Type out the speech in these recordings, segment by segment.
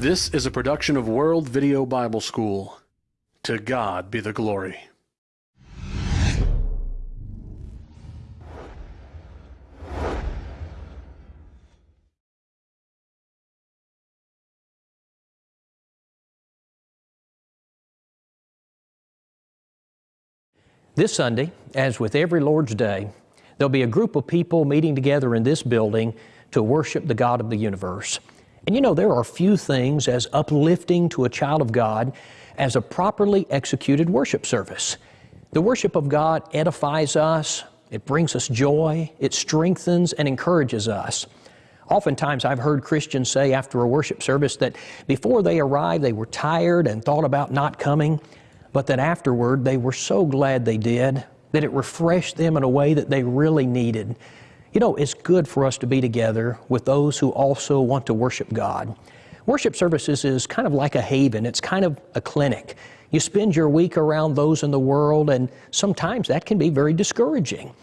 This is a production of World Video Bible School. To God be the glory. This Sunday, as with every Lord's Day, there'll be a group of people meeting together in this building to worship the God of the universe. And you know, there are few things as uplifting to a child of God as a properly executed worship service. The worship of God edifies us, it brings us joy, it strengthens and encourages us. Oftentimes, I've heard Christians say after a worship service that before they arrived, they were tired and thought about not coming, but that afterward they were so glad they did, that it refreshed them in a way that they really needed. You know, it's good for us to be together with those who also want to worship God. Worship services is kind of like a haven, it's kind of a clinic. You spend your week around those in the world, and sometimes that can be very discouraging.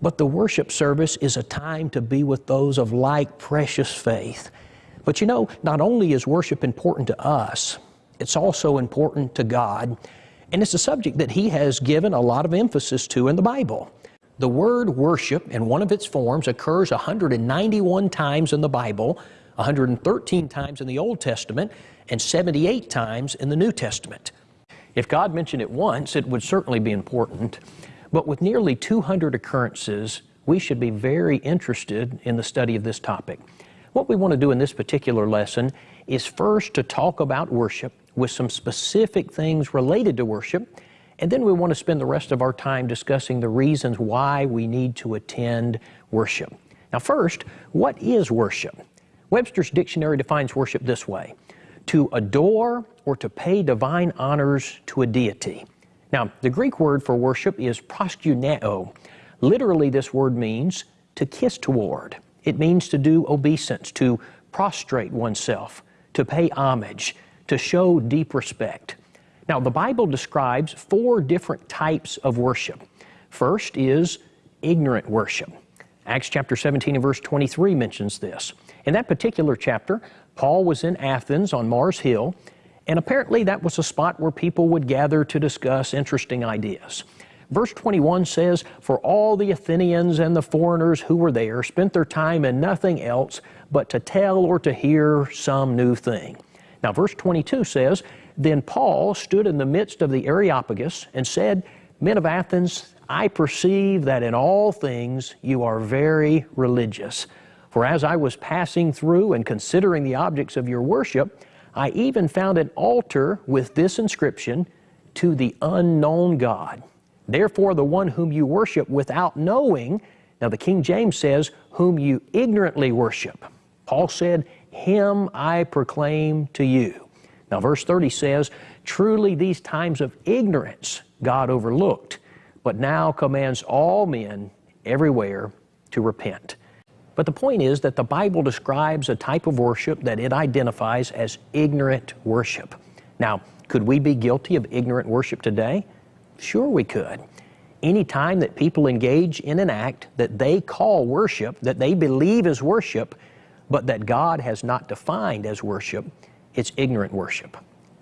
But the worship service is a time to be with those of like precious faith. But you know, not only is worship important to us, it's also important to God. And it's a subject that He has given a lot of emphasis to in the Bible. The word worship in one of its forms occurs 191 times in the Bible, 113 times in the Old Testament, and 78 times in the New Testament. If God mentioned it once, it would certainly be important. But with nearly 200 occurrences, we should be very interested in the study of this topic. What we want to do in this particular lesson is first to talk about worship with some specific things related to worship and then we want to spend the rest of our time discussing the reasons why we need to attend worship. Now, first, what is worship? Webster's dictionary defines worship this way to adore or to pay divine honors to a deity. Now, the Greek word for worship is proskuneo. Literally, this word means to kiss toward. It means to do obeisance, to prostrate oneself, to pay homage, to show deep respect. Now, the Bible describes four different types of worship. First is ignorant worship. Acts chapter 17 and verse 23 mentions this. In that particular chapter, Paul was in Athens on Mars Hill, and apparently that was a spot where people would gather to discuss interesting ideas. Verse 21 says, For all the Athenians and the foreigners who were there spent their time in nothing else but to tell or to hear some new thing. Now, verse 22 says, then Paul stood in the midst of the Areopagus and said, Men of Athens, I perceive that in all things you are very religious. For as I was passing through and considering the objects of your worship, I even found an altar with this inscription, To the unknown God. Therefore, the one whom you worship without knowing, now the King James says, whom you ignorantly worship. Paul said, Him I proclaim to you. Now, verse 30 says, Truly these times of ignorance God overlooked, but now commands all men everywhere to repent. But the point is that the Bible describes a type of worship that it identifies as ignorant worship. Now, could we be guilty of ignorant worship today? Sure, we could. Any time that people engage in an act that they call worship, that they believe is worship, but that God has not defined as worship, it's ignorant worship.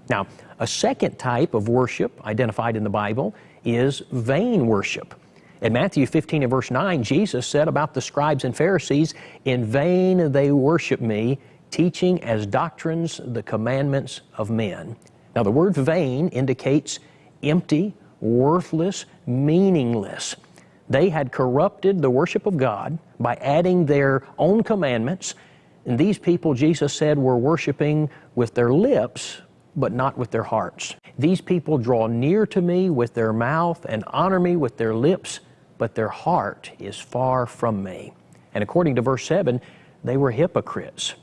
Now, a second type of worship identified in the Bible is vain worship. In Matthew 15 and verse 9, Jesus said about the scribes and Pharisees, In vain they worship me, teaching as doctrines the commandments of men. Now, the word vain indicates empty, worthless, meaningless. They had corrupted the worship of God by adding their own commandments and these people, Jesus said, were worshiping with their lips, but not with their hearts. These people draw near to me with their mouth and honor me with their lips, but their heart is far from me. And according to verse 7, they were hypocrites.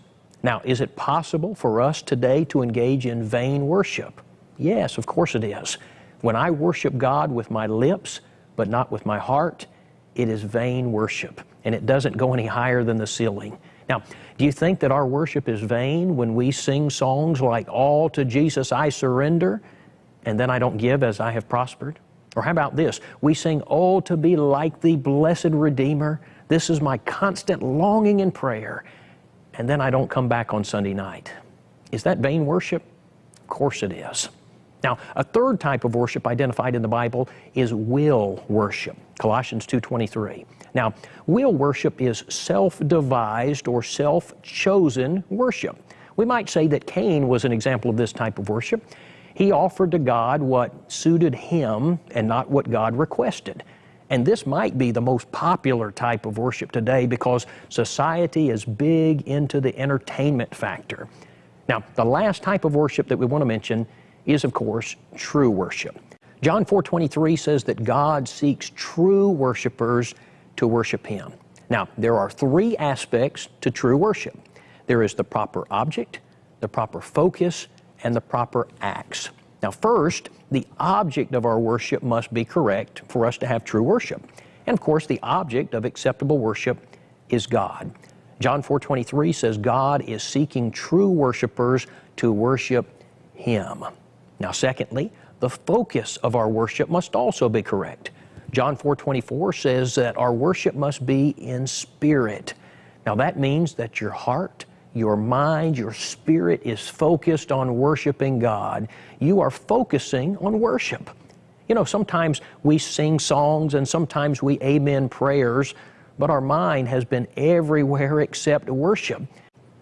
Now, is it possible for us today to engage in vain worship? Yes, of course it is. When I worship God with my lips, but not with my heart, it is vain worship, and it doesn't go any higher than the ceiling. Now, do you think that our worship is vain when we sing songs like, All to Jesus I surrender, and then I don't give as I have prospered? Or how about this? We sing, Oh, to be like the blessed Redeemer. This is my constant longing and prayer. And then I don't come back on Sunday night. Is that vain worship? Of course it is. Now, a third type of worship identified in the Bible is will worship. Colossians 2:23. Now, will worship is self-devised or self-chosen worship. We might say that Cain was an example of this type of worship. He offered to God what suited him and not what God requested. And this might be the most popular type of worship today because society is big into the entertainment factor. Now, the last type of worship that we want to mention is, of course, true worship. John 4:23 says that God seeks true worshipers to worship him. Now, there are three aspects to true worship. There is the proper object, the proper focus, and the proper acts. Now, first, the object of our worship must be correct for us to have true worship. And of course, the object of acceptable worship is God. John 4:23 says God is seeking true worshipers to worship him. Now, secondly, the focus of our worship must also be correct. John 4:24 says that our worship must be in spirit. Now that means that your heart, your mind, your spirit is focused on worshiping God. You are focusing on worship. You know, sometimes we sing songs and sometimes we amen prayers, but our mind has been everywhere except worship.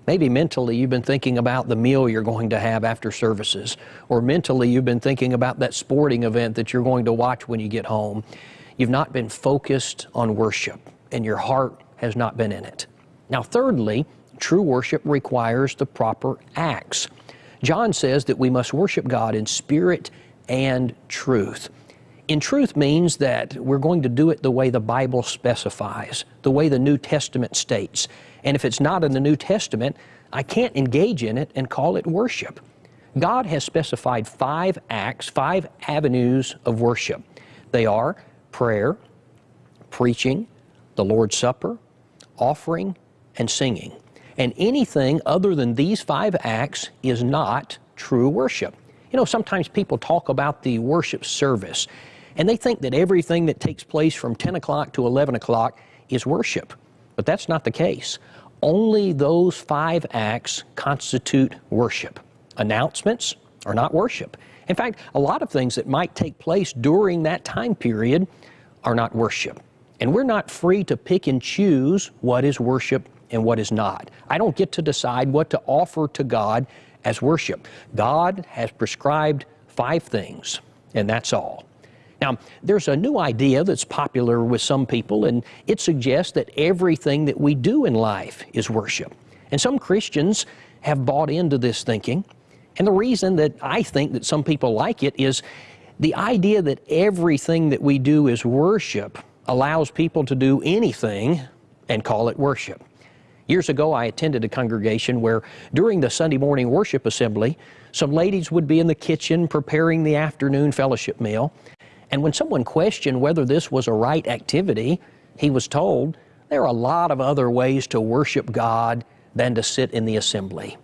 Maybe mentally you've been thinking about the meal you're going to have after services, or mentally you've been thinking about that sporting event that you're going to watch when you get home. You've not been focused on worship, and your heart has not been in it. Now, thirdly, true worship requires the proper acts. John says that we must worship God in spirit and truth. In truth means that we're going to do it the way the Bible specifies, the way the New Testament states. And if it's not in the New Testament, I can't engage in it and call it worship. God has specified five acts, five avenues of worship. They are prayer, preaching, the Lord's Supper, offering, and singing. And anything other than these five acts is not true worship. You know, sometimes people talk about the worship service, and they think that everything that takes place from 10 o'clock to 11 o'clock is worship. But that's not the case. Only those five acts constitute worship. Announcements are not worship. In fact, a lot of things that might take place during that time period are not worship. And we're not free to pick and choose what is worship and what is not. I don't get to decide what to offer to God as worship. God has prescribed five things, and that's all. Now, there's a new idea that's popular with some people, and it suggests that everything that we do in life is worship. And some Christians have bought into this thinking. And the reason that I think that some people like it is the idea that everything that we do is worship allows people to do anything and call it worship. Years ago, I attended a congregation where during the Sunday morning worship assembly, some ladies would be in the kitchen preparing the afternoon fellowship meal. And when someone questioned whether this was a right activity, he was told there are a lot of other ways to worship God than to sit in the assembly.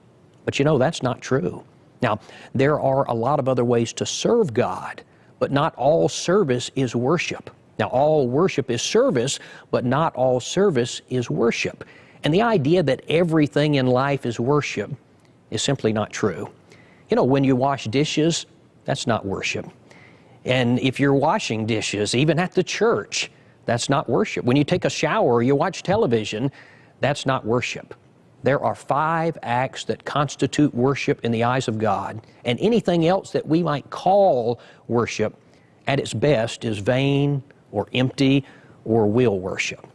But you know, that's not true. Now, there are a lot of other ways to serve God, but not all service is worship. Now, all worship is service, but not all service is worship. And the idea that everything in life is worship is simply not true. You know, when you wash dishes, that's not worship. And if you're washing dishes, even at the church, that's not worship. When you take a shower or you watch television, that's not worship. There are five acts that constitute worship in the eyes of God, and anything else that we might call worship at its best is vain or empty or will worship.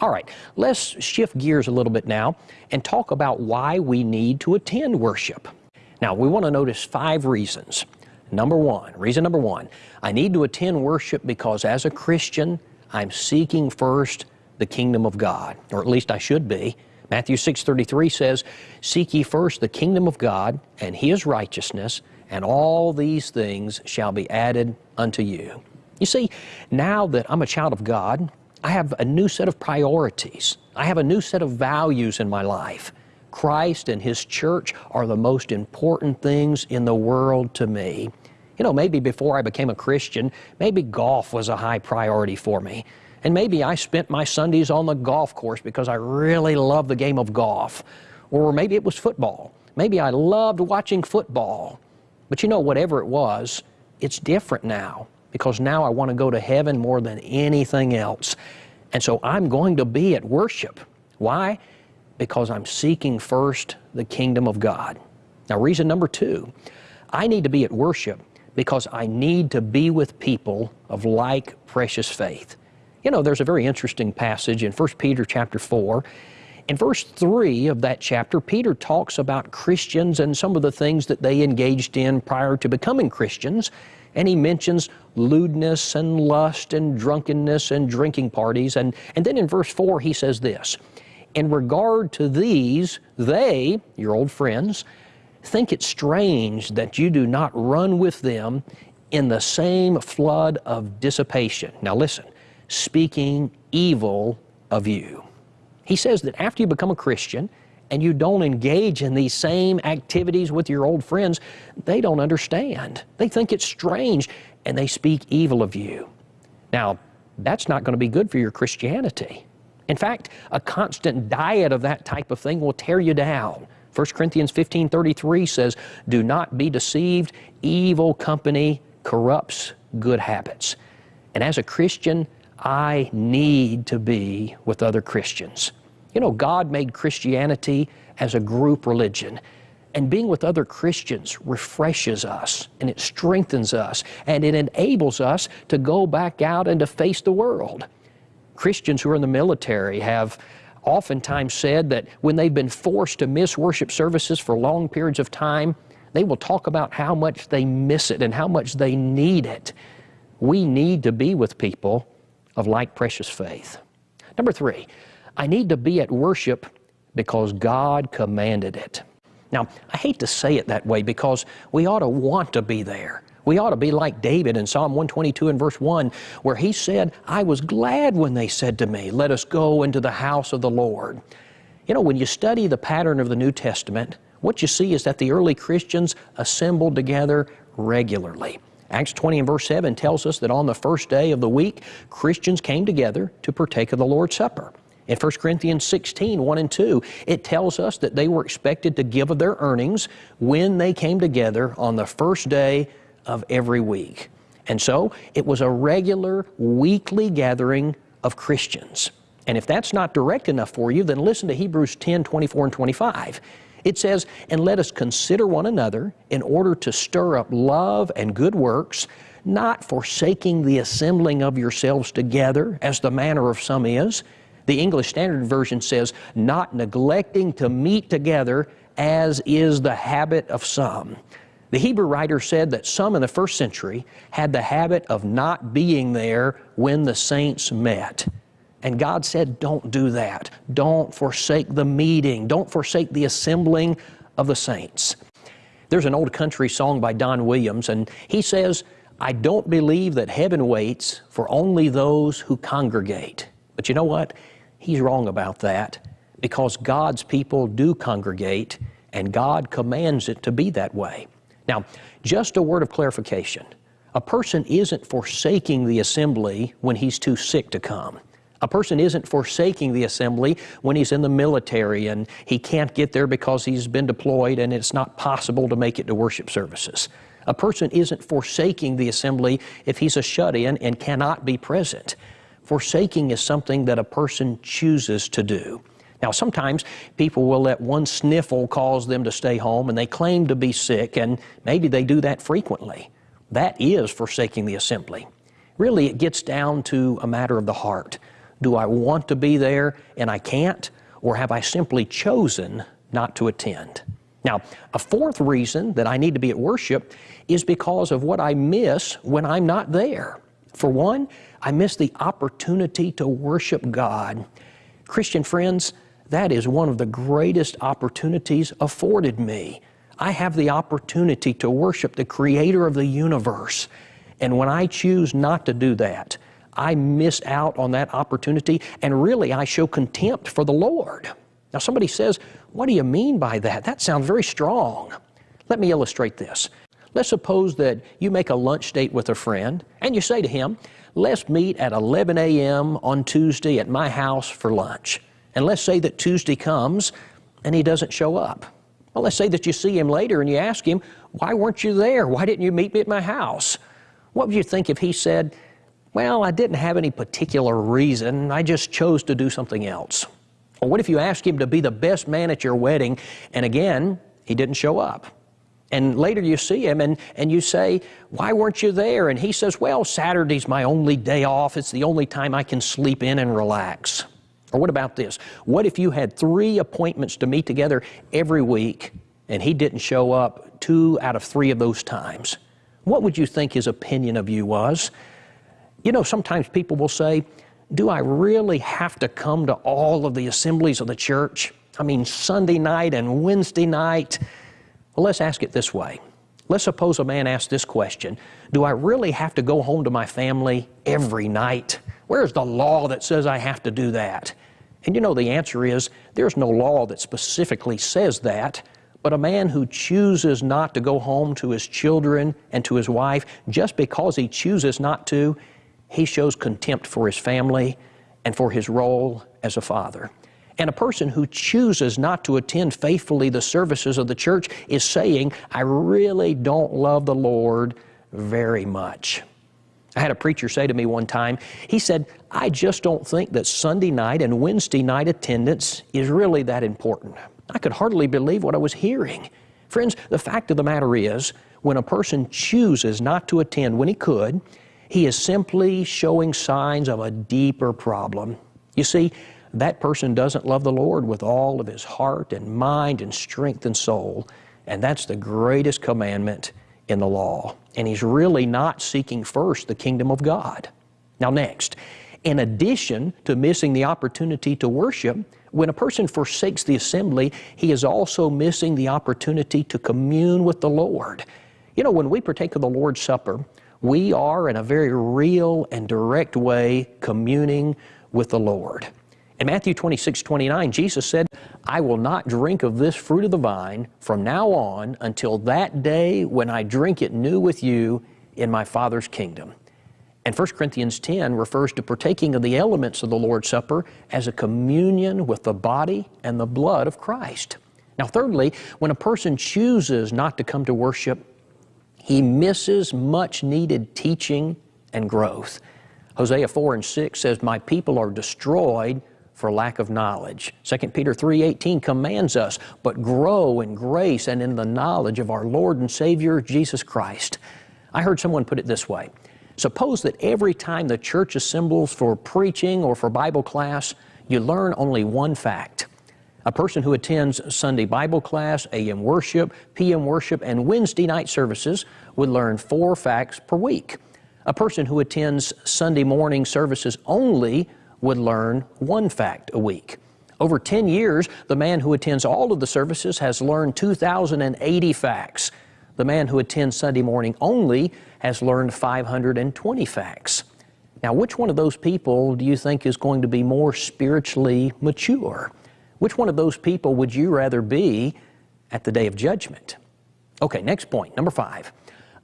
All right, let's shift gears a little bit now and talk about why we need to attend worship. Now, we want to notice five reasons. Number one, reason number one, I need to attend worship because as a Christian, I'm seeking first the kingdom of God, or at least I should be. Matthew 6:33 says, "Seek ye first the kingdom of God and his righteousness, and all these things shall be added unto you." You see, now that I'm a child of God, I have a new set of priorities. I have a new set of values in my life. Christ and His church are the most important things in the world to me. You know, maybe before I became a Christian, maybe golf was a high priority for me. And maybe I spent my Sundays on the golf course because I really love the game of golf. Or maybe it was football Maybe I loved watching football. But you know, whatever it was, it's different now because now I want to go to heaven more than anything else. And so I'm going to be at worship. Why? Because I'm seeking first the kingdom of God. Now, reason number two, I need to be at worship because I need to be with people of like precious faith. You know, there's a very interesting passage in 1 Peter chapter 4. In verse 3 of that chapter, Peter talks about Christians and some of the things that they engaged in prior to becoming Christians. And he mentions lewdness and lust and drunkenness and drinking parties. And, and then in verse 4, he says this In regard to these, they, your old friends, think it strange that you do not run with them in the same flood of dissipation. Now listen, speaking evil of you. He says that after you become a Christian and you don't engage in these same activities with your old friends, they don't understand. They think it's strange and they speak evil of you. Now, that's not going to be good for your Christianity. In fact, a constant diet of that type of thing will tear you down. 1 Corinthians 15 33 says, Do not be deceived, evil company corrupts good habits. And as a Christian, I need to be with other Christians. You know, God made Christianity as a group religion. And being with other Christians refreshes us and it strengthens us and it enables us to go back out and to face the world. Christians who are in the military have oftentimes said that when they've been forced to miss worship services for long periods of time, they will talk about how much they miss it and how much they need it. We need to be with people of like precious faith. Number three, I need to be at worship because God commanded it. Now, I hate to say it that way because we ought to want to be there. We ought to be like David in Psalm 122 and verse 1, where he said, I was glad when they said to me, Let us go into the house of the Lord. You know, when you study the pattern of the New Testament, what you see is that the early Christians assembled together regularly. Acts 20 and verse 7 tells us that on the first day of the week, Christians came together to partake of the Lord's Supper. In 1 Corinthians 16, 1 and 2, it tells us that they were expected to give of their earnings when they came together on the first day of every week. And so it was a regular weekly gathering of Christians. And if that's not direct enough for you, then listen to Hebrews 10 24 and 25. It says, And let us consider one another in order to stir up love and good works, not forsaking the assembling of yourselves together, as the manner of some is. The English Standard Version says, Not neglecting to meet together, as is the habit of some. The Hebrew writer said that some in the first century had the habit of not being there when the saints met. And God said, don't do that. Don't forsake the meeting. Don't forsake the assembling of the saints. There's an old country song by Don Williams, and he says, I don't believe that heaven waits for only those who congregate. But you know what? He's wrong about that because God's people do congregate and God commands it to be that way. Now, just a word of clarification. A person isn't forsaking the assembly when he's too sick to come. A person isn't forsaking the assembly when he's in the military and he can't get there because he's been deployed and it's not possible to make it to worship services. A person isn't forsaking the assembly if he's a shut in and cannot be present. Forsaking is something that a person chooses to do. Now, sometimes people will let one sniffle cause them to stay home and they claim to be sick, and maybe they do that frequently. That is forsaking the assembly. Really, it gets down to a matter of the heart. Do I want to be there and I can't, or have I simply chosen not to attend? Now, a fourth reason that I need to be at worship is because of what I miss when I'm not there. For one, I miss the opportunity to worship God. Christian friends, that is one of the greatest opportunities afforded me. I have the opportunity to worship the Creator of the universe. And when I choose not to do that, I miss out on that opportunity, and really I show contempt for the Lord. Now, somebody says, What do you mean by that? That sounds very strong. Let me illustrate this. Let's suppose that you make a lunch date with a friend, and you say to him, Let's meet at 11 a.m. on Tuesday at my house for lunch. And let's say that Tuesday comes and he doesn't show up. Well, let's say that you see him later and you ask him, Why weren't you there? Why didn't you meet me at my house? What would you think if he said, Well, I didn't have any particular reason. I just chose to do something else? Or what if you ask him to be the best man at your wedding and again, he didn't show up? And later you see him and, and you say, Why weren't you there? And he says, Well, Saturday's my only day off. It's the only time I can sleep in and relax. Or what about this? What if you had three appointments to meet together every week and he didn't show up two out of three of those times? What would you think his opinion of you was? You know, sometimes people will say, Do I really have to come to all of the assemblies of the church? I mean, Sunday night and Wednesday night. Well, let's ask it this way. Let's suppose a man asks this question Do I really have to go home to my family every night? Where's the law that says I have to do that? And you know, the answer is there's no law that specifically says that, but a man who chooses not to go home to his children and to his wife just because he chooses not to, he shows contempt for his family and for his role as a father. And a person who chooses not to attend faithfully the services of the church is saying, I really don't love the Lord very much. I had a preacher say to me one time, he said, I just don't think that Sunday night and Wednesday night attendance is really that important. I could hardly believe what I was hearing. Friends, the fact of the matter is, when a person chooses not to attend when he could, he is simply showing signs of a deeper problem. You see, that person doesn't love the Lord with all of his heart and mind and strength and soul, and that's the greatest commandment in the law. And he's really not seeking first the kingdom of God. Now, next, in addition to missing the opportunity to worship, when a person forsakes the assembly, he is also missing the opportunity to commune with the Lord. You know, when we partake of the Lord's Supper, we are in a very real and direct way communing with the Lord. In Matthew 26, 29, Jesus said, I will not drink of this fruit of the vine from now on until that day when I drink it new with you in my Father's kingdom. And 1 Corinthians 10 refers to partaking of the elements of the Lord's Supper as a communion with the body and the blood of Christ. Now, thirdly, when a person chooses not to come to worship, he misses much needed teaching and growth. Hosea 4 and 6 says, My people are destroyed for lack of knowledge. 2 Peter 3:18 commands us, "But grow in grace and in the knowledge of our Lord and Savior Jesus Christ." I heard someone put it this way. Suppose that every time the church assembles for preaching or for Bible class, you learn only one fact. A person who attends Sunday Bible class, AM worship, PM worship, and Wednesday night services would learn four facts per week. A person who attends Sunday morning services only would learn one fact a week. Over 10 years, the man who attends all of the services has learned 2,080 facts. The man who attends Sunday morning only has learned 520 facts. Now, which one of those people do you think is going to be more spiritually mature? Which one of those people would you rather be at the day of judgment? Okay, next point, number five.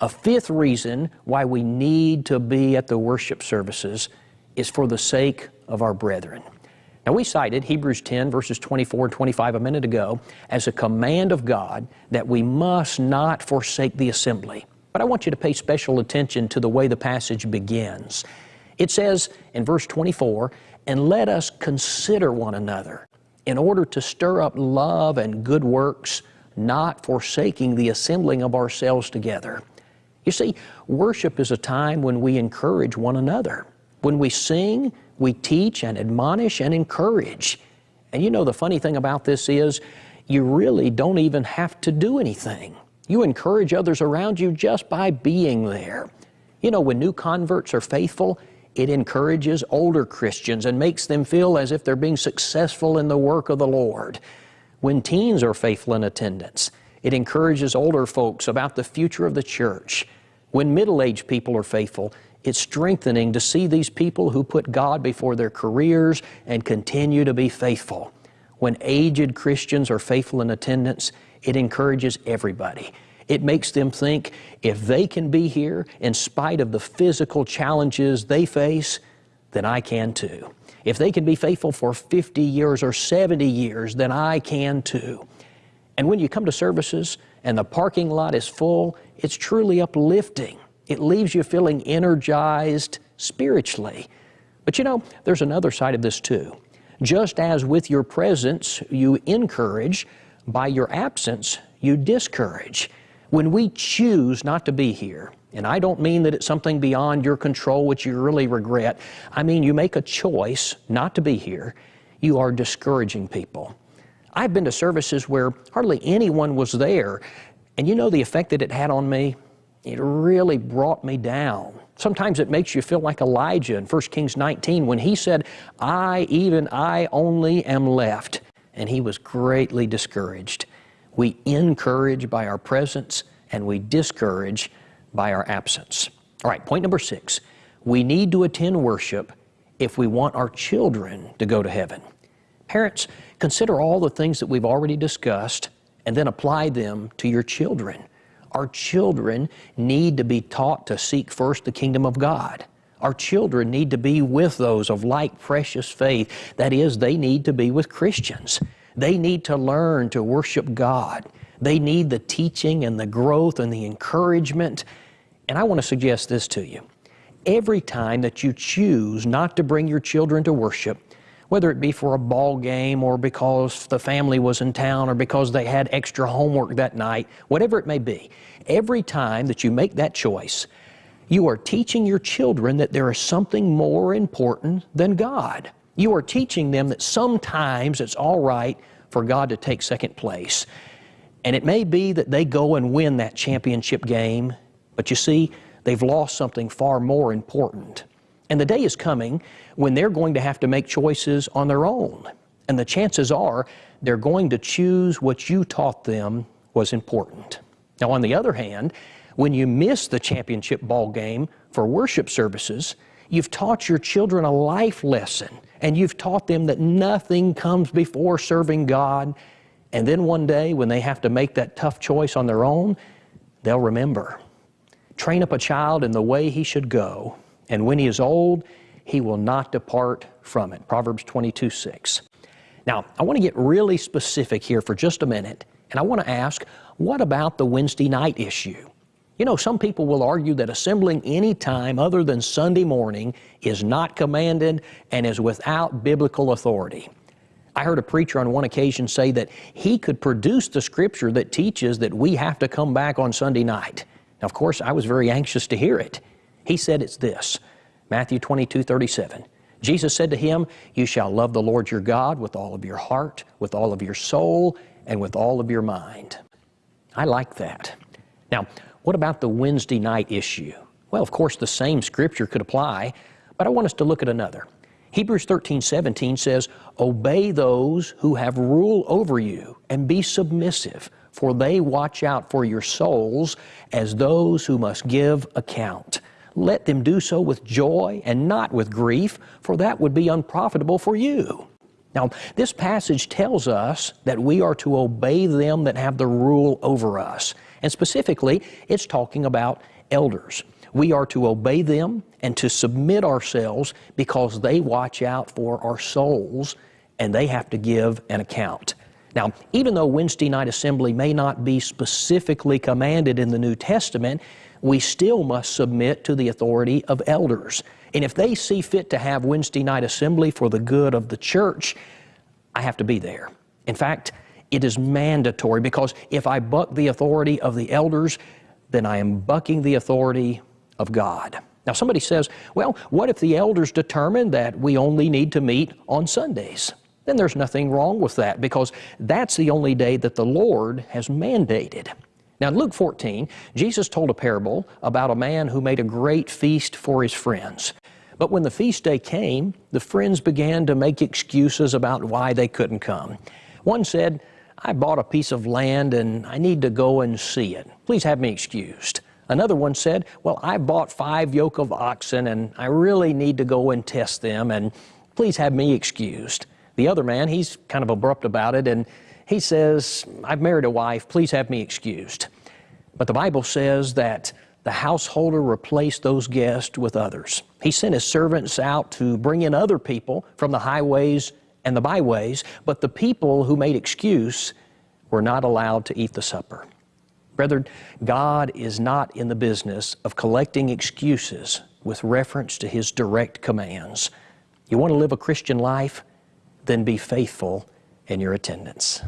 A fifth reason why we need to be at the worship services is for the sake of our brethren. Now, we cited Hebrews 10, verses 24 and 25 a minute ago as a command of God that we must not forsake the assembly. But I want you to pay special attention to the way the passage begins. It says in verse 24, And let us consider one another in order to stir up love and good works, not forsaking the assembling of ourselves together. You see, worship is a time when we encourage one another. When we sing, we teach and admonish and encourage. And you know, the funny thing about this is you really don't even have to do anything. You encourage others around you just by being there. You know, when new converts are faithful, it encourages older Christians and makes them feel as if they're being successful in the work of the Lord. When teens are faithful in attendance, it encourages older folks about the future of the church. When middle aged people are faithful, it's strengthening to see these people who put God before their careers and continue to be faithful. When aged Christians are faithful in attendance, it encourages everybody. It makes them think if they can be here in spite of the physical challenges they face, then I can too. If they can be faithful for 50 years or 70 years, then I can too. And when you come to services and the parking lot is full, it's truly uplifting. It leaves you feeling energized spiritually. But you know, there's another side of this too. Just as with your presence you encourage, by your absence you discourage. When we choose not to be here, and I don't mean that it's something beyond your control which you really regret. I mean you make a choice not to be here. You are discouraging people. I've been to services where hardly anyone was there, and you know the effect that it had on me? It really brought me down. Sometimes it makes you feel like Elijah in 1 Kings 19 when he said, I, even I only am left. And he was greatly discouraged. We encourage by our presence and we discourage by our absence. All right, point number six. We need to attend worship if we want our children to go to heaven. Parents, consider all the things that we've already discussed and then apply them to your children. Our children need to be taught to seek first the kingdom of God. Our children need to be with those of like precious faith. That is, they need to be with Christians. They need to learn to worship God. They need the teaching and the growth and the encouragement. And I want to suggest this to you. Every time that you choose not to bring your children to worship, whether it be for a ball game or because the family was in town or because they had extra homework that night, whatever it may be, every time that you make that choice, you are teaching your children that there is something more important than God. You are teaching them that sometimes it's all right for God to take second place. And it may be that they go and win that championship game, but you see, they've lost something far more important. And the day is coming when they're going to have to make choices on their own. And the chances are they're going to choose what you taught them was important. Now, on the other hand, when you miss the championship ball game for worship services, you've taught your children a life lesson and you've taught them that nothing comes before serving God and then one day, when they have to make that tough choice on their own, they'll remember. Train up a child in the way he should go, and when he is old, he will not depart from it. Proverbs 22 6. Now, I want to get really specific here for just a minute, and I want to ask what about the Wednesday night issue? You know, some people will argue that assembling any time other than Sunday morning is not commanded and is without biblical authority. I heard a preacher on one occasion say that he could produce the scripture that teaches that we have to come back on Sunday night. Now, of course, I was very anxious to hear it. He said it's this Matthew 22 37. Jesus said to him, You shall love the Lord your God with all of your heart, with all of your soul, and with all of your mind. I like that. Now, what about the Wednesday night issue? Well, of course, the same scripture could apply, but I want us to look at another. Hebrews 13, 17 says, Obey those who have rule over you and be submissive, for they watch out for your souls as those who must give account. Let them do so with joy and not with grief, for that would be unprofitable for you. Now, this passage tells us that we are to obey them that have the rule over us. And specifically, it's talking about elders. We are to obey them and to submit ourselves because they watch out for our souls and they have to give an account. Now, even though Wednesday night assembly may not be specifically commanded in the New Testament, we still must submit to the authority of elders. And if they see fit to have Wednesday night assembly for the good of the church, I have to be there. In fact, it is mandatory because if I buck the authority of the elders, then I am bucking the authority of God. Now, somebody says, well, what if the elders determine that we only need to meet on Sundays? Then there's nothing wrong with that because that's the only day that the Lord has mandated. Now, in Luke 14, Jesus told a parable about a man who made a great feast for his friends. But when the feast day came, the friends began to make excuses about why they couldn't come. One said, I bought a piece of land and I need to go and see it. Please have me excused. Another one said, Well, I bought five yoke of oxen and I really need to go and test them, and please have me excused. The other man, he's kind of abrupt about it, and he says, I've married a wife, please have me excused. But the Bible says that the householder replaced those guests with others. He sent his servants out to bring in other people from the highways and the byways, but the people who made excuse were not allowed to eat the supper. Brethren, God is not in the business of collecting excuses with reference to His direct commands. You want to live a Christian life? Then be faithful in your attendance.